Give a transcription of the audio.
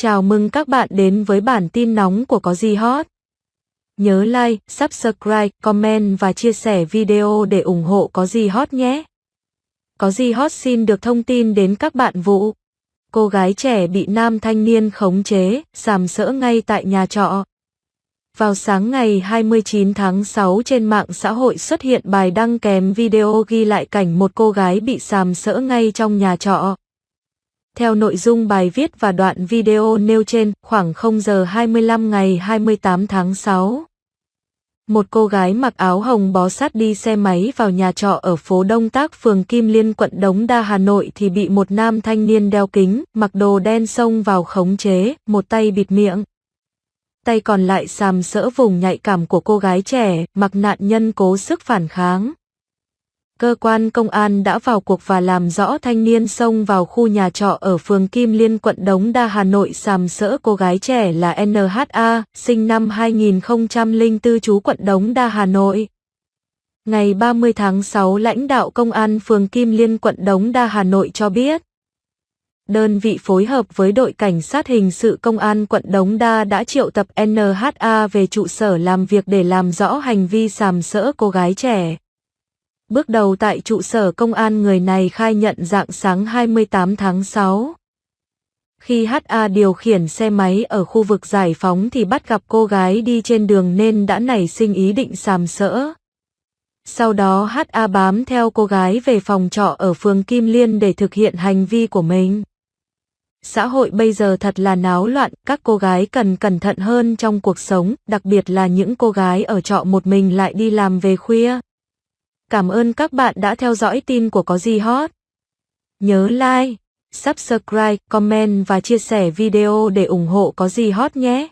Chào mừng các bạn đến với bản tin nóng của Có gì hot. Nhớ like, subscribe, comment và chia sẻ video để ủng hộ Có gì hot nhé. Có gì hot xin được thông tin đến các bạn vụ. Cô gái trẻ bị nam thanh niên khống chế, sàm sỡ ngay tại nhà trọ. Vào sáng ngày 29 tháng 6 trên mạng xã hội xuất hiện bài đăng kèm video ghi lại cảnh một cô gái bị sàm sỡ ngay trong nhà trọ. Theo nội dung bài viết và đoạn video nêu trên, khoảng 0 giờ 25 ngày 28 tháng 6. Một cô gái mặc áo hồng bó sát đi xe máy vào nhà trọ ở phố Đông Tác phường Kim Liên quận Đống Đa Hà Nội thì bị một nam thanh niên đeo kính, mặc đồ đen xông vào khống chế, một tay bịt miệng. Tay còn lại sàm sỡ vùng nhạy cảm của cô gái trẻ, mặc nạn nhân cố sức phản kháng. Cơ quan công an đã vào cuộc và làm rõ thanh niên xông vào khu nhà trọ ở phường Kim Liên quận Đống Đa Hà Nội sàm sỡ cô gái trẻ là NHA, sinh năm 2004 trú quận Đống Đa Hà Nội. Ngày 30 tháng 6 lãnh đạo công an phường Kim Liên quận Đống Đa Hà Nội cho biết. Đơn vị phối hợp với đội cảnh sát hình sự công an quận Đống Đa đã triệu tập NHA về trụ sở làm việc để làm rõ hành vi sàm sỡ cô gái trẻ. Bước đầu tại trụ sở công an người này khai nhận dạng sáng 28 tháng 6. Khi HA điều khiển xe máy ở khu vực giải phóng thì bắt gặp cô gái đi trên đường nên đã nảy sinh ý định sàm sỡ. Sau đó HA bám theo cô gái về phòng trọ ở phường Kim Liên để thực hiện hành vi của mình. Xã hội bây giờ thật là náo loạn, các cô gái cần cẩn thận hơn trong cuộc sống, đặc biệt là những cô gái ở trọ một mình lại đi làm về khuya. Cảm ơn các bạn đã theo dõi tin của Có Gì Hot. Nhớ like, subscribe, comment và chia sẻ video để ủng hộ Có Gì Hot nhé.